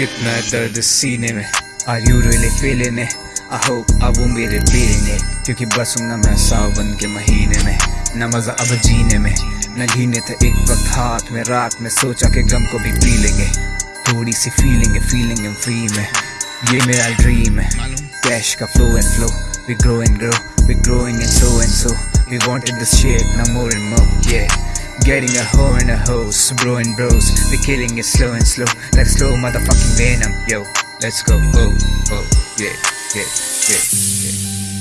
कितना दर्द सीने में। Are you really feeling it I hope अब वो मेरे फीलिंग है क्योंकि बसूँगा मैं सावन के महीने में। न मज़ा अब जीने में। न जीने थे एक वक्त हाथ में, रात में सोचा कि गम को भी पी लेंगे। थोड़ी सी फीलिंग है फीलिंग है फ्री में। ये मेरा ड्रीम है। कैश का flow and flow we grow and grow. We growing and so and so we wanted this shit now more and more. Yeah. Getting a hoe and a hose, bro and bros. We killing it slow and slow, like slow motherfucking venom. Yo, let's go. Oh, oh, yeah, yeah, yeah, yeah.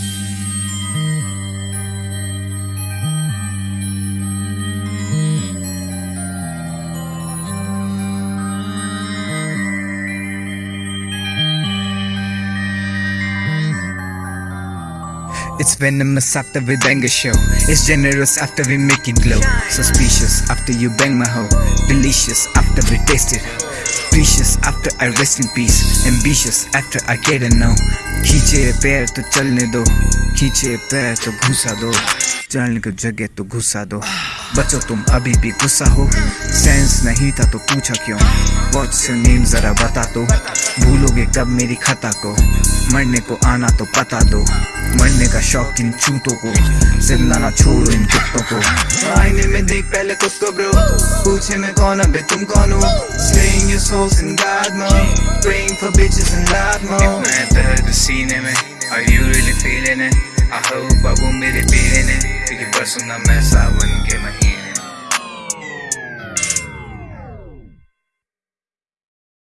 It's venomous after we bang a show. It's generous after we make it glow. Suspicious after you bang my hoe. Delicious after we taste it. Precious after I rest in peace. Ambitious after I get a no. खींचे पैर तो चलने दो खींचे पैर तो घुसा दो चलने को जगह तो घुसा दो बचो तुम, अभी भी गुस्सा हो। सेंस नहीं था तो पूछा क्यों? व्हाट्स योर नेम जरा बता दो भूलोगे कब मेरी खता को? मरने को आना तो पता दो। मरने का शौक इन चूतों को। चिल्लाना छोड़ो इन कुत्तों को। आईने में देख पहले खुद को ब्रो पूछे मैं कौन, अबे तुम कौन हो? Slaying your souls in God mode Praying for bitches in loud mode मैं दर्द सीने में, Are you really feeling it? I hope अब वो मेरे पीने ने। क्योंकि बरसूँगा मैं सावन